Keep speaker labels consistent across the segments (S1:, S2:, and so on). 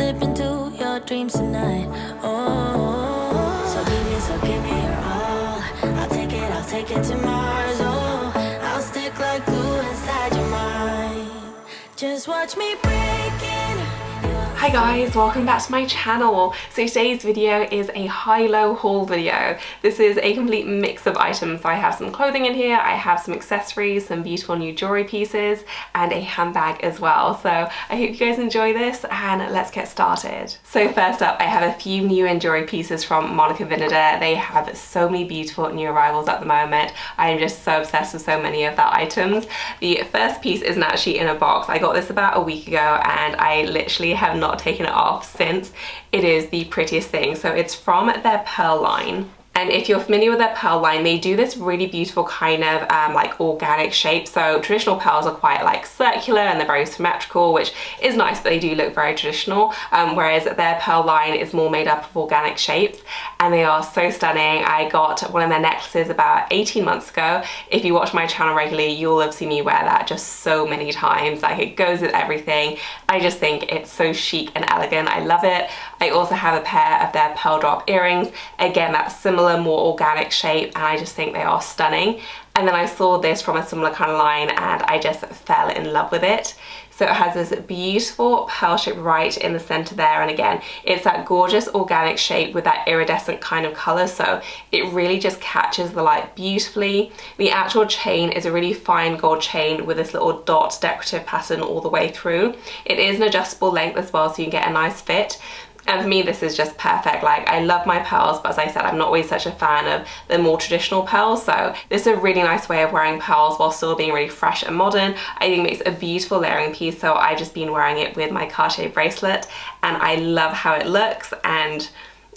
S1: slip into your dreams tonight. Oh, so give me, so give me your all. I'll take it, I'll take it to Mars. Oh, I'll stick like glue inside your mind. Just watch me break.
S2: Hi guys, welcome back to my channel. So today's video is a high-low haul video. This is a complete mix of items. I have some clothing in here, I have some accessories, some beautiful new jewelry pieces, and a handbag as well. So I hope you guys enjoy this and let's get started. So first up, I have a few new and jewelry pieces from Monica Vinader. They have so many beautiful new arrivals at the moment. I am just so obsessed with so many of their items. The first piece isn't actually in a box. I got this about a week ago and I literally have not not taken it off since it is the prettiest thing. So it's from their Pearl line. And if you're familiar with their pearl line, they do this really beautiful kind of um, like organic shape. So traditional pearls are quite like circular and they're very symmetrical, which is nice, but they do look very traditional. Um, whereas their pearl line is more made up of organic shapes and they are so stunning. I got one of their necklaces about 18 months ago. If you watch my channel regularly, you'll have seen me wear that just so many times. Like it goes with everything. I just think it's so chic and elegant. I love it. I also have a pair of their pearl drop earrings. Again, that's similar similar, more organic shape and I just think they are stunning. And then I saw this from a similar kind of line and I just fell in love with it. So it has this beautiful pearl shape right in the center there. And again, it's that gorgeous organic shape with that iridescent kind of color. So it really just catches the light beautifully. The actual chain is a really fine gold chain with this little dot decorative pattern all the way through. It is an adjustable length as well, so you can get a nice fit. And for me, this is just perfect. Like, I love my pearls, but as I said, I'm not always such a fan of the more traditional pearls. So this is a really nice way of wearing pearls while still being really fresh and modern. I think makes a beautiful layering piece. So I've just been wearing it with my Cartier bracelet and I love how it looks. And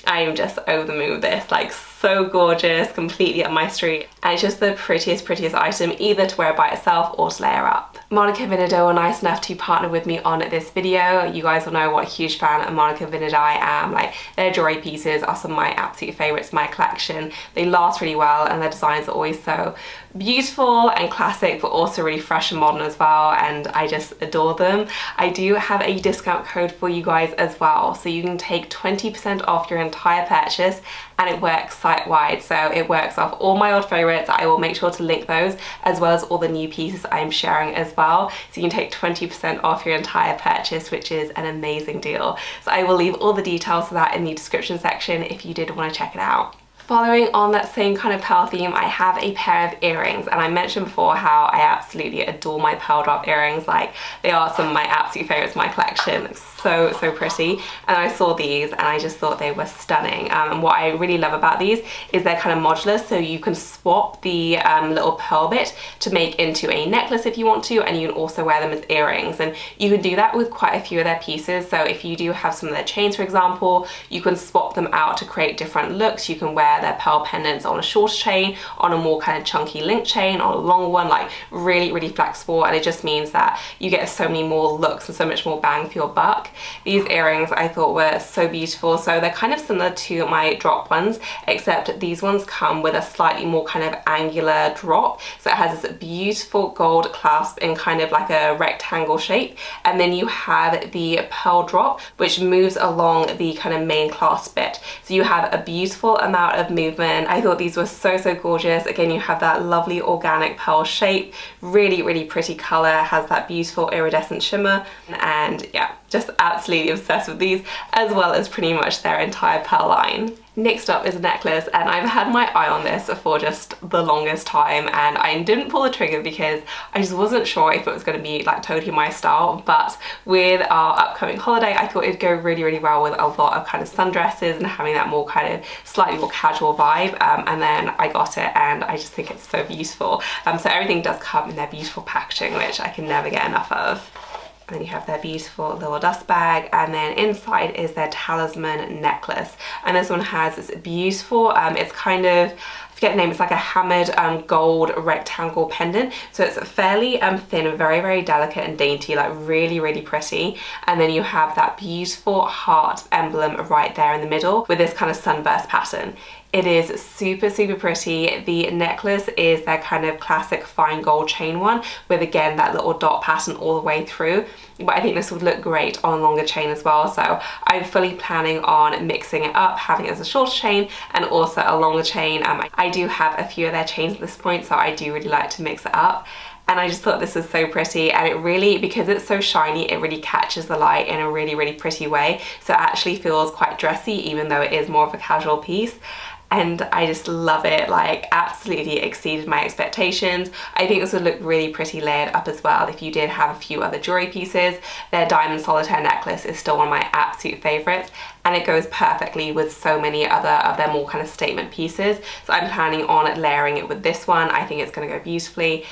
S2: I'm just over the moon with this. Like, so gorgeous, completely up my street. And it's just the prettiest, prettiest item, either to wear by itself or to layer up. Monica Vinader were nice enough to partner with me on this video. You guys will know what a huge fan of Monica Vinader I am. Like, their jewelry pieces are some of my absolute favorites in my collection. They last really well and their designs are always so beautiful and classic but also really fresh and modern as well and I just adore them. I do have a discount code for you guys as well so you can take 20% off your entire purchase and it works site-wide. So it works off all my old favorites. I will make sure to link those as well as all the new pieces I'm sharing as well. So you can take 20% off your entire purchase which is an amazing deal. So I will leave all the details for that in the description section if you did want to check it out Following on that same kind of pearl theme, I have a pair of earrings and I mentioned before how I absolutely adore my pearl drop earrings. Like they are some of my absolute favorites in my collection so, so pretty. And I saw these and I just thought they were stunning. Um, and what I really love about these is they're kind of modular, so you can swap the um, little pearl bit to make into a necklace if you want to, and you can also wear them as earrings. And you can do that with quite a few of their pieces. So if you do have some of their chains, for example, you can swap them out to create different looks. You can wear their pearl pendants on a shorter chain, on a more kind of chunky link chain, on a long one, like really, really flexible. And it just means that you get so many more looks and so much more bang for your buck. These earrings I thought were so beautiful. So they're kind of similar to my drop ones, except these ones come with a slightly more kind of angular drop. So it has this beautiful gold clasp in kind of like a rectangle shape. And then you have the pearl drop, which moves along the kind of main clasp bit. So you have a beautiful amount of movement. I thought these were so, so gorgeous. Again, you have that lovely organic pearl shape, really, really pretty color, has that beautiful iridescent shimmer. And yeah, just absolutely obsessed with these as well as pretty much their entire pearl line. Next up is a necklace and I've had my eye on this for just the longest time and I didn't pull the trigger because I just wasn't sure if it was going to be like totally my style but with our upcoming holiday I thought it'd go really really well with a lot of kind of sundresses and having that more kind of slightly more casual vibe um, and then I got it and I just think it's so beautiful. Um, so everything does come in their beautiful packaging which I can never get enough of. And you have their beautiful little dust bag. And then inside is their talisman necklace. And this one has this beautiful um, it's kind of forget the name, it's like a hammered um, gold rectangle pendant. So it's fairly um, thin, very, very delicate and dainty, like really, really pretty. And then you have that beautiful heart emblem right there in the middle with this kind of sunburst pattern. It is super, super pretty. The necklace is their kind of classic fine gold chain one with again that little dot pattern all the way through. But I think this would look great on a longer chain as well. So I'm fully planning on mixing it up, having it as a shorter chain and also a longer chain. Um, I do have a few of their chains at this point, so I do really like to mix it up and I just thought this was so pretty and it really because it's so shiny it really catches the light in a really really pretty way so it actually feels quite dressy even though it is more of a casual piece and I just love it like absolutely exceeded my expectations. I think this would look really pretty layered up as well if you did have a few other jewelry pieces. Their diamond solitaire necklace is still one of my absolute favorites and it goes perfectly with so many other of their more kind of statement pieces. So I'm planning on layering it with this one. I think it's going to go beautifully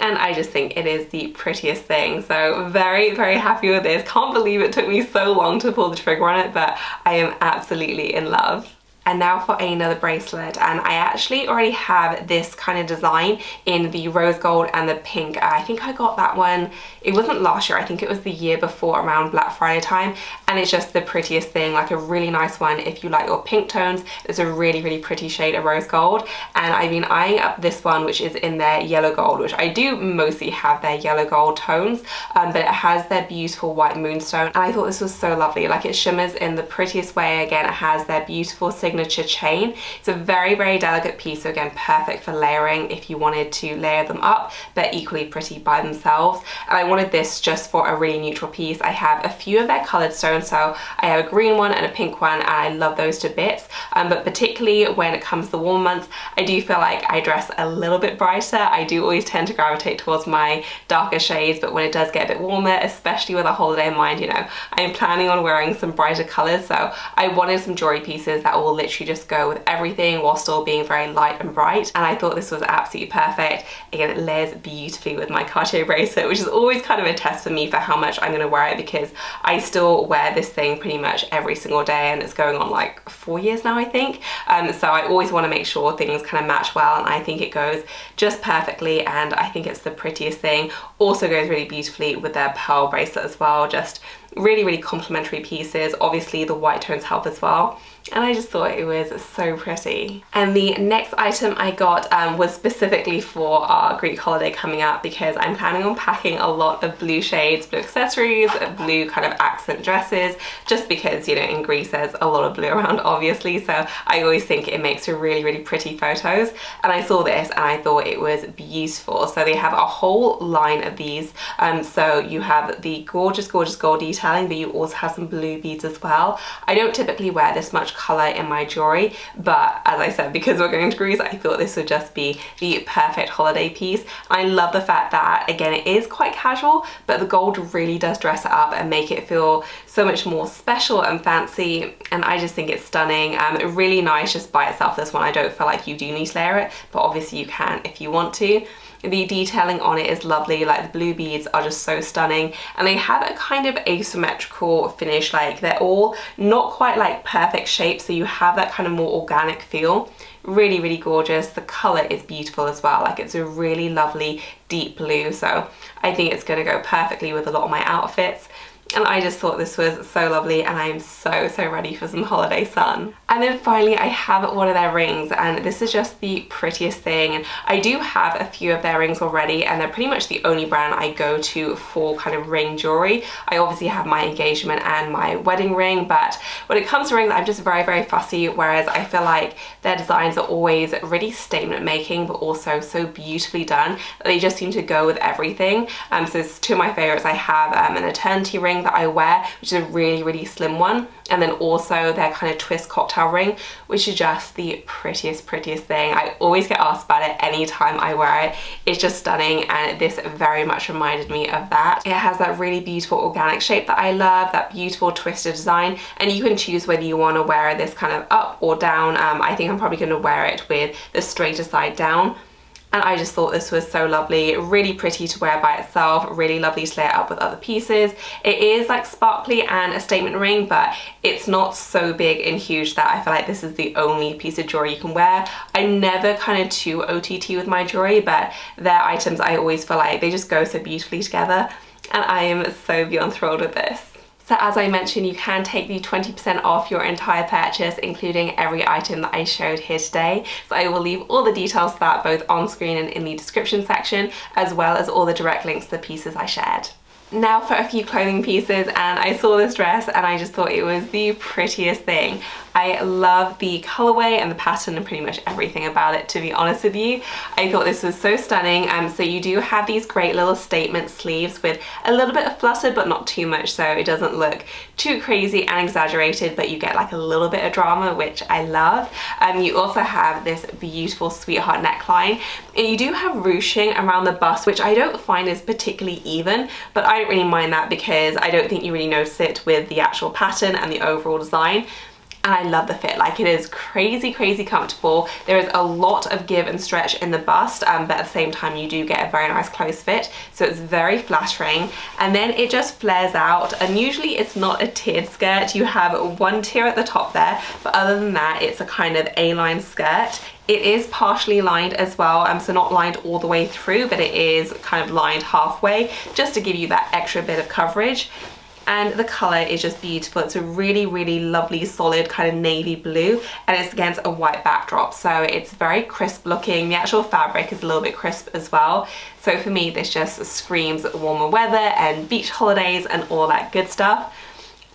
S2: and I just think it is the prettiest thing. So very very happy with this. Can't believe it took me so long to pull the trigger on it but I am absolutely in love and now for another bracelet. And I actually already have this kind of design in the rose gold and the pink. I think I got that one it wasn't last year I think it was the year before around Black Friday time. And it's just the prettiest thing like a really nice one if you like your pink tones. It's a really really pretty shade of rose gold. And I've been eyeing up this one which is in their yellow gold which I do mostly have their yellow gold tones. Um, but it has their beautiful white moonstone. And I thought this was so lovely like it shimmers in the prettiest way again. It has their beautiful signature signature chain. It's a very, very delicate piece, so again, perfect for layering if you wanted to layer them up. They're equally pretty by themselves. And I wanted this just for a really neutral piece. I have a few of their colored stones, so I have a green one and a pink one, and I love those to bits. Um, but particularly when it comes to the warm months, I do feel like I dress a little bit brighter. I do always tend to gravitate towards my darker shades, but when it does get a bit warmer, especially with a holiday in mind, you know, I'm planning on wearing some brighter colors, so I wanted some jewelry pieces that will literally just go with everything while still being very light and bright and I thought this was absolutely perfect. Again, it layers beautifully with my Cartier bracelet, which is always kind of a test for me for how much I'm gonna wear it because I still wear this thing pretty much every single day and it's going on like four years now, I think. Um, so I always wanna make sure things kind of match well and I think it goes just perfectly and I think it's the prettiest thing. Also goes really beautifully with their pearl bracelet as well, just really, really complementary pieces. Obviously the white tones help as well and I just thought it was so pretty. And the next item I got um, was specifically for our Greek holiday coming up because I'm planning on packing a lot of blue shades, blue accessories, blue kind of accent dresses, just because, you know, in Greece there's a lot of blue around obviously, so I always think it makes for really, really pretty photos. And I saw this and I thought it was beautiful. So they have a whole line of these. Um, so you have the gorgeous, gorgeous gold detailing, but you also have some blue beads as well. I don't typically wear this much color in my jewelry but as I said because we're going to Greece I thought this would just be the perfect holiday piece. I love the fact that again it is quite casual but the gold really does dress it up and make it feel so much more special and fancy and I just think it's stunning. Um, really nice just by itself this one I don't feel like you do need to layer it but obviously you can if you want to. The detailing on it is lovely, like the blue beads are just so stunning and they have a kind of asymmetrical finish, like they're all not quite like perfect shape so you have that kind of more organic feel. Really, really gorgeous. The colour is beautiful as well, like it's a really lovely deep blue so I think it's going to go perfectly with a lot of my outfits and I just thought this was so lovely and I'm so so ready for some holiday sun. And then finally I have one of their rings and this is just the prettiest thing and I do have a few of their rings already and they're pretty much the only brand I go to for kind of ring jewelry. I obviously have my engagement and my wedding ring but when it comes to rings I'm just very very fussy whereas I feel like their designs are always really statement making but also so beautifully done they just seem to go with everything. Um, so it's two of my favorites. I have um, an eternity ring that I wear, which is a really, really slim one. And then also their kind of twist cocktail ring, which is just the prettiest, prettiest thing. I always get asked about it anytime I wear it. It's just stunning and this very much reminded me of that. It has that really beautiful organic shape that I love, that beautiful twisted design. And you can choose whether you want to wear this kind of up or down. Um, I think I'm probably going to wear it with the straighter side down and I just thought this was so lovely. Really pretty to wear by itself. Really lovely to layer up with other pieces. It is like sparkly and a statement ring but it's not so big and huge that I feel like this is the only piece of jewelry you can wear. I'm never kind of too OTT with my jewelry but their items I always feel like they just go so beautifully together. And I am so beyond thrilled with this so as I mentioned, you can take the 20% off your entire purchase, including every item that I showed here today. So I will leave all the details for that both on screen and in the description section, as well as all the direct links to the pieces I shared now for a few clothing pieces and I saw this dress and I just thought it was the prettiest thing. I love the colorway and the pattern and pretty much everything about it to be honest with you. I thought this was so stunning. Um, so you do have these great little statement sleeves with a little bit of flutter but not too much so it doesn't look too crazy and exaggerated but you get like a little bit of drama which I love. Um, you also have this beautiful sweetheart neckline and you do have ruching around the bust which I don't find is particularly even but I don't really mind that because I don't think you really notice it with the actual pattern and the overall design and I love the fit. Like it is crazy crazy comfortable. There is a lot of give and stretch in the bust um, but at the same time you do get a very nice close fit so it's very flattering. And then it just flares out and usually it's not a tiered skirt. You have one tier at the top there but other than that it's a kind of a-line skirt. It is partially lined as well, um, so not lined all the way through, but it is kind of lined halfway, just to give you that extra bit of coverage and the color is just beautiful. It's a really, really lovely, solid kind of navy blue and it's against a white backdrop. So it's very crisp looking. The actual fabric is a little bit crisp as well. So for me, this just screams warmer weather and beach holidays and all that good stuff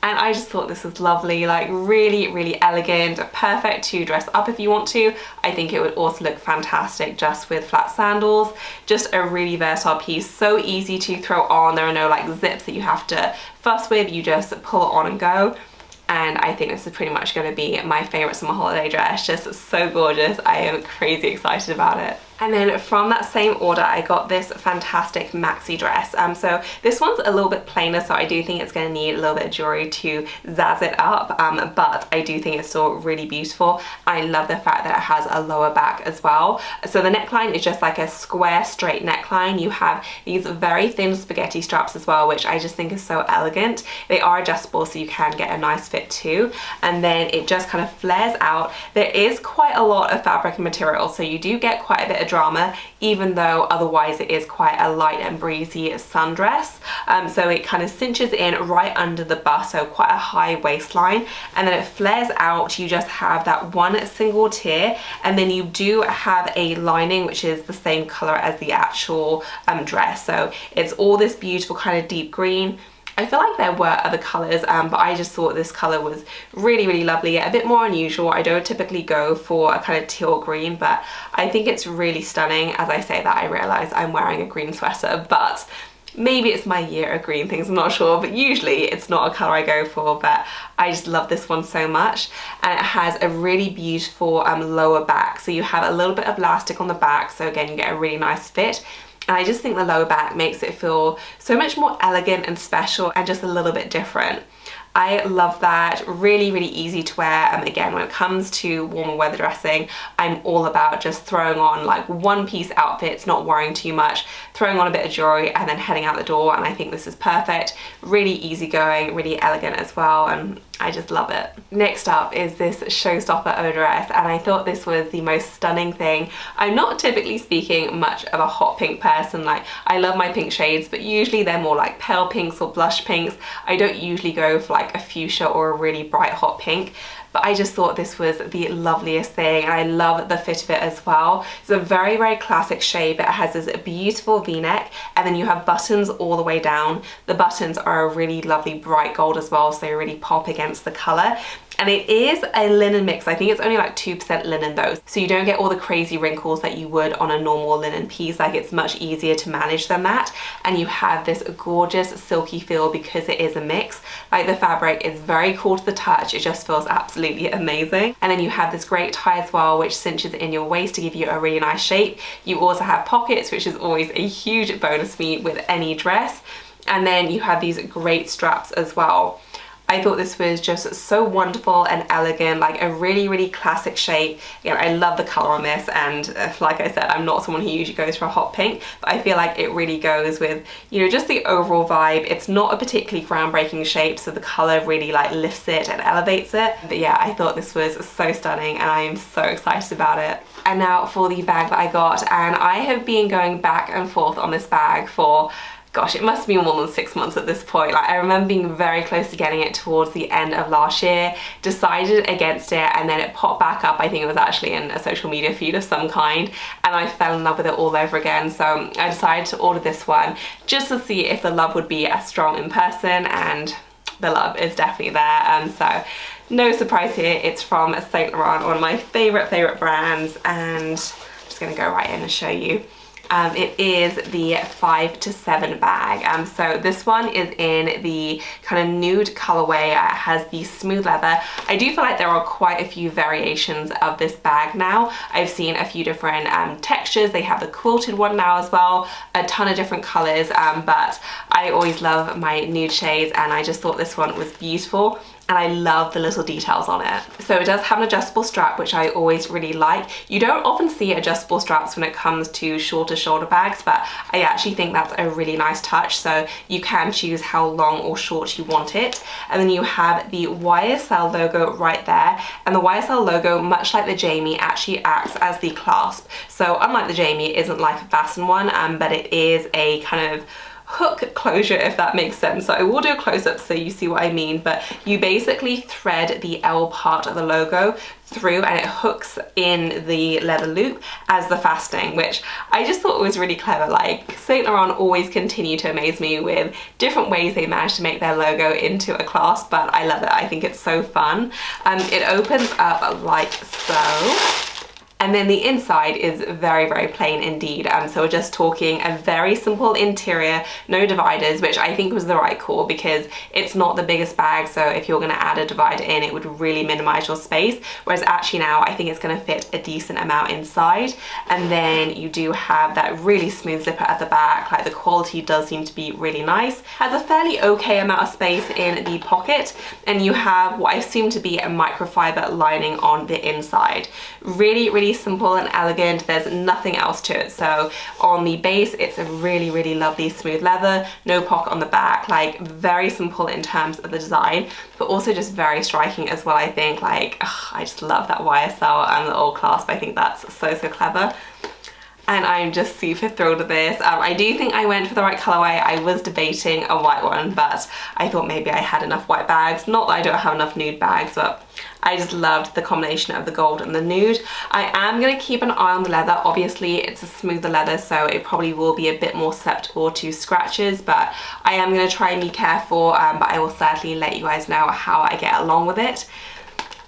S2: and I just thought this was lovely like really really elegant perfect to dress up if you want to. I think it would also look fantastic just with flat sandals. Just a really versatile piece so easy to throw on. There are no like zips that you have to fuss with. You just pull it on and go. And I think this is pretty much going to be my favorite summer holiday dress. Just so gorgeous. I am crazy excited about it and then from that same order, I got this fantastic maxi dress. Um, so this one's a little bit plainer, so I do think it's going to need a little bit of jewelry to zazz it up. Um, but I do think it's still really beautiful. I love the fact that it has a lower back as well. So the neckline is just like a square straight neckline. You have these very thin spaghetti straps as well, which I just think is so elegant. They are adjustable, so you can get a nice fit too. And then it just kind of flares out. There is quite a lot of fabric and material, so you do get quite a bit of drama even though otherwise it is quite a light and breezy sundress. Um, so it kind of cinches in right under the bust so quite a high waistline and then it flares out. You just have that one single tier and then you do have a lining which is the same color as the actual um, dress. So it's all this beautiful kind of deep green I feel like there were other colours um, but I just thought this colour was really really lovely a bit more unusual. I don't typically go for a kind of teal green but I think it's really stunning. As I say that I realise I'm wearing a green sweater but maybe it's my year of green things I'm not sure but usually it's not a colour I go for but I just love this one so much. And it has a really beautiful um, lower back so you have a little bit of elastic on the back so again you get a really nice fit and I just think the lower back makes it feel so much more elegant and special and just a little bit different. I love that, really, really easy to wear. And again, when it comes to warmer weather dressing, I'm all about just throwing on like one piece outfits, not worrying too much, throwing on a bit of jewelry and then heading out the door. And I think this is perfect, really easygoing, really elegant as well. And I just love it. Next up is this Showstopper dress and I thought this was the most stunning thing. I'm not typically speaking much of a hot pink person, like I love my pink shades but usually they're more like pale pinks or blush pinks. I don't usually go for like a fuchsia or a really bright hot pink but I just thought this was the loveliest thing and I love the fit of it as well. It's a very, very classic shape. It has this beautiful v-neck and then you have buttons all the way down. The buttons are a really lovely bright gold as well, so they really pop against the colour and it is a linen mix. I think it's only like 2% linen though. So you don't get all the crazy wrinkles that you would on a normal linen piece. Like it's much easier to manage than that. And you have this gorgeous silky feel because it is a mix. Like the fabric is very cool to the touch. It just feels absolutely amazing. And then you have this great tie as well, which cinches in your waist to give you a really nice shape. You also have pockets, which is always a huge bonus for me with any dress. And then you have these great straps as well. I thought this was just so wonderful and elegant, like a really, really classic shape. Know, I love the color on this and uh, like I said, I'm not someone who usually goes for a hot pink, but I feel like it really goes with, you know, just the overall vibe. It's not a particularly groundbreaking shape, so the color really like lifts it and elevates it. But yeah, I thought this was so stunning and I am so excited about it. And now for the bag that I got, and I have been going back and forth on this bag for gosh, it must be more than six months at this point. Like I remember being very close to getting it towards the end of last year, decided against it, and then it popped back up. I think it was actually in a social media feed of some kind, and I fell in love with it all over again. So I decided to order this one just to see if the love would be as strong in person, and the love is definitely there. And um, so no surprise here, it's from Saint Laurent, one of my favorite, favorite brands, and I'm just gonna go right in and show you. Um, it is the 5 to 7 bag. Um, so this one is in the kind of nude colorway. It has the smooth leather. I do feel like there are quite a few variations of this bag now. I've seen a few different um, textures. They have the quilted one now as well. A ton of different colors, um, but I always love my nude shades and I just thought this one was beautiful and I love the little details on it. So it does have an adjustable strap, which I always really like. You don't often see adjustable straps when it comes to shorter shoulder bags, but I actually think that's a really nice touch. So you can choose how long or short you want it. And then you have the YSL logo right there. And the YSL logo, much like the Jamie, actually acts as the clasp. So unlike the Jamie, it isn't like a fasten one, um, but it is a kind of hook closure if that makes sense. So I will do a close-up so you see what I mean, but you basically thread the L part of the logo through and it hooks in the leather loop as the fastening, which I just thought was really clever. Like Saint Laurent always continue to amaze me with different ways they manage to make their logo into a clasp, but I love it. I think it's so fun. Um, it opens up like so and then the inside is very, very plain indeed. Um, so we're just talking a very simple interior, no dividers, which I think was the right call because it's not the biggest bag. So if you're gonna add a divider in, it would really minimize your space. Whereas actually now I think it's gonna fit a decent amount inside. And then you do have that really smooth zipper at the back. Like the quality does seem to be really nice. Has a fairly okay amount of space in the pocket. And you have what I assume to be a microfiber lining on the inside. Really, really simple and elegant. There's nothing else to it. So on the base, it's a really, really lovely smooth leather, no pocket on the back, like very simple in terms of the design, but also just very striking as well, I think. Like, ugh, I just love that YSL and the old clasp. I think that's so, so clever and I'm just super thrilled with this. Um, I do think I went for the right colorway. I was debating a white one, but I thought maybe I had enough white bags. Not that I don't have enough nude bags, but I just loved the combination of the gold and the nude. I am going to keep an eye on the leather. Obviously, it's a smoother leather, so it probably will be a bit more susceptible to scratches, but I am going to try and be careful, um, but I will certainly let you guys know how I get along with it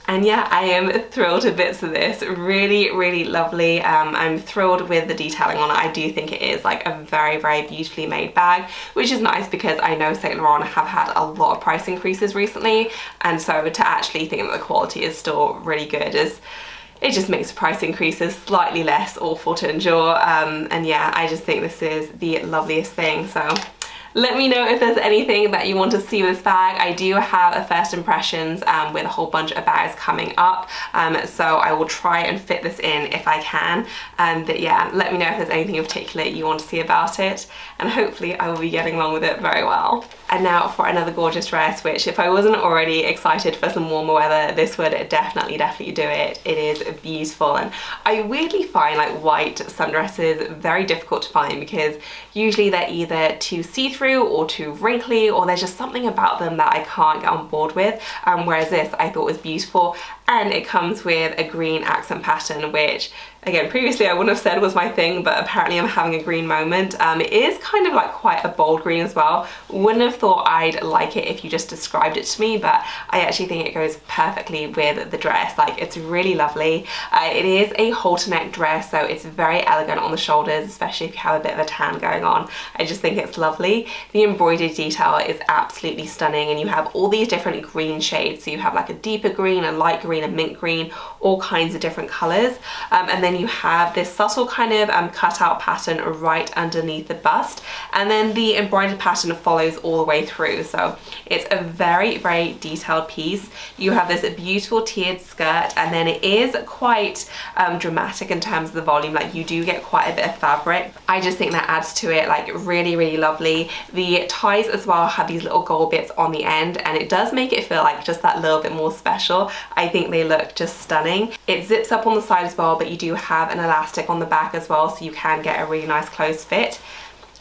S2: and yeah I am thrilled to bits of this. Really really lovely. Um, I'm thrilled with the detailing on it. I do think it is like a very very beautifully made bag which is nice because I know Saint Laurent have had a lot of price increases recently. And so to actually think that the quality is still really good is it just makes price increases slightly less awful to endure. Um, and yeah I just think this is the loveliest thing. So let me know if there's anything that you want to see with this bag. I do have a first impressions um, with a whole bunch of bags coming up. Um, so I will try and fit this in if I can. Um, but yeah, let me know if there's anything in particular you want to see about it. And hopefully I will be getting along with it very well. And now for another gorgeous dress, which if I wasn't already excited for some warmer weather, this would definitely, definitely do it. It is beautiful. And I weirdly find like white sundresses very difficult to find because usually they're either too see-through or too wrinkly or there's just something about them that I can't get on board with. Um, whereas this I thought was beautiful and it comes with a green accent pattern which again previously I wouldn't have said was my thing but apparently I'm having a green moment. Um, it is kind of like quite a bold green as well. Wouldn't have thought I'd like it if you just described it to me but I actually think it goes perfectly with the dress. Like it's really lovely. Uh, it is a halter neck dress so it's very elegant on the shoulders especially if you have a bit of a tan going on. I just think it's lovely. The embroidered detail is absolutely stunning and you have all these different green shades. So you have like a deeper green a light green green and mint green, all kinds of different colors. Um, and then you have this subtle kind of um, cutout pattern right underneath the bust. And then the embroidered pattern follows all the way through. So it's a very, very detailed piece. You have this beautiful tiered skirt and then it is quite um, dramatic in terms of the volume. Like you do get quite a bit of fabric. I just think that adds to it like really, really lovely. The ties as well have these little gold bits on the end and it does make it feel like just that little bit more special. I think they look just stunning. It zips up on the side as well, but you do have an elastic on the back as well, so you can get a really nice close fit.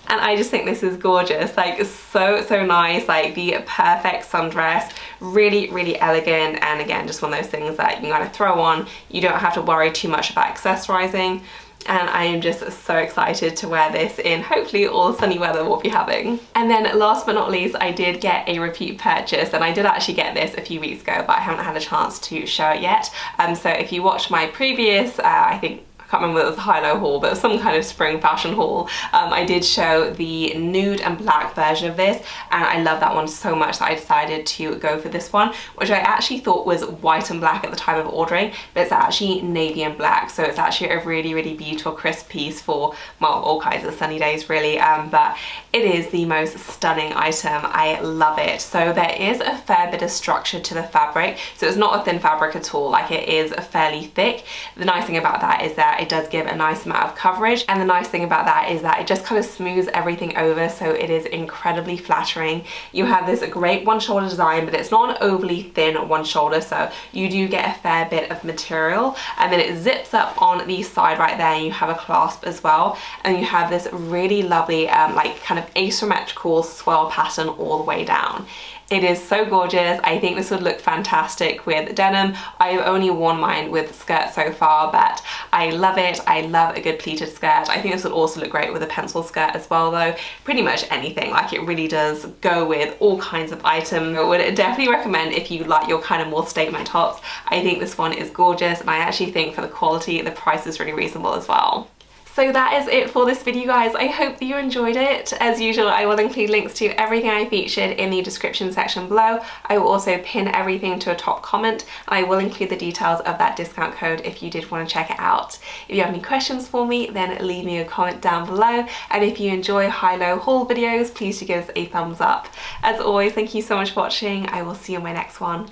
S2: And I just think this is gorgeous like so so nice like the perfect sundress. Really really elegant and again just one of those things that you can kind of throw on. You don't have to worry too much about accessorizing and I am just so excited to wear this in hopefully all the sunny weather we'll be having. And then last but not least I did get a repeat purchase and I did actually get this a few weeks ago but I haven't had a chance to show it yet. Um, so if you watched my previous, uh, I think can't remember whether it was a high-low haul, but some kind of spring fashion haul. Um, I did show the nude and black version of this, and I love that one so much that I decided to go for this one, which I actually thought was white and black at the time of ordering, but it's actually navy and black, so it's actually a really, really beautiful crisp piece for, well, all kinds of sunny days really, um, but it is the most stunning item. I love it. So there is a fair bit of structure to the fabric, so it's not a thin fabric at all, like it is a fairly thick. The nice thing about that is that it does give a nice amount of coverage and the nice thing about that is that it just kind of smooths everything over so it is incredibly flattering. You have this great one shoulder design but it's not an overly thin one shoulder so you do get a fair bit of material and then it zips up on the side right there and you have a clasp as well and you have this really lovely um, like kind of asymmetrical swirl pattern all the way down. It is so gorgeous. I think this would look fantastic with denim. I've only worn mine with skirt so far, but I love it. I love a good pleated skirt. I think this would also look great with a pencil skirt as well though. Pretty much anything. Like it really does go with all kinds of items. I would definitely recommend if you like your kind of more statement tops. I think this one is gorgeous and I actually think for the quality, the price is really reasonable as well. So that is it for this video guys. I hope that you enjoyed it. As usual, I will include links to everything I featured in the description section below. I will also pin everything to a top comment. I will include the details of that discount code if you did want to check it out. If you have any questions for me, then leave me a comment down below. And if you enjoy high-low haul videos, please do give us a thumbs up. As always, thank you so much for watching. I will see you in my next one.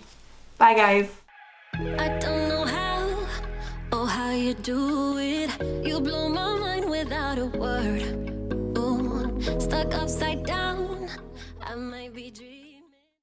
S2: Bye guys you do it. You blow my word. Ooh, stuck upside down. I might be dreaming.